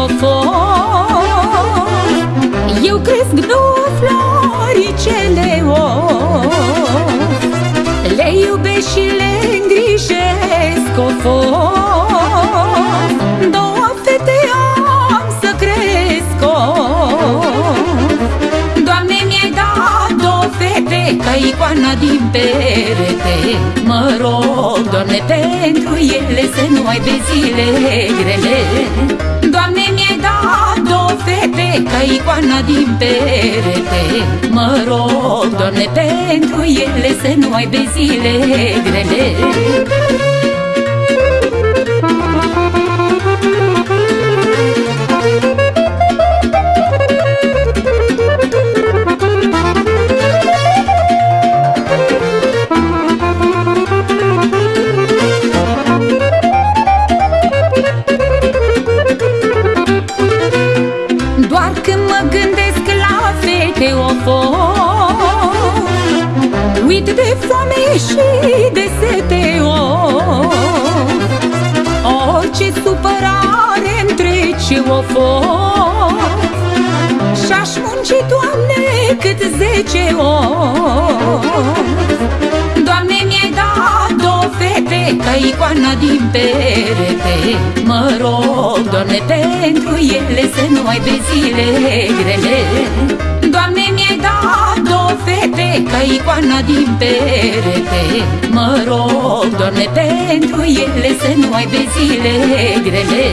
cofor Eu cresc două floricele of Le iubesc și le îngrijesc cofor Două fete am să cresc of Doamne două fete Ca icoana din perete. Mă rog, Doamne, pentru ele Să nu ai pe zile grele. Din perete. Mă rog, Doamne, pentru ele să nu ai zile grele Uit de foame și de sete oh. Orice supărare îmi trece o foc. Și-aș munci, Doamne, cât zece ori Doamne, mi-ai dat două fete Ca icoana din perete. Mă rog, Doamne, pentru ele Să nu ai zile grele fete Ca icoana din perete. Mă rog, Doamne, pentru ele Să nu ai zile grele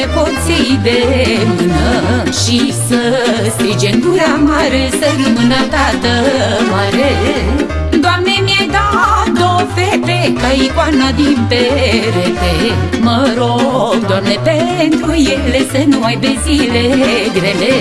cu nepoții de mână Și să strige în gura mare să rămână tată mare. Doamne, mi-ai dat două fete ca icoana din perete. Mă rog, Doamne, pentru ele să nu ai zile grele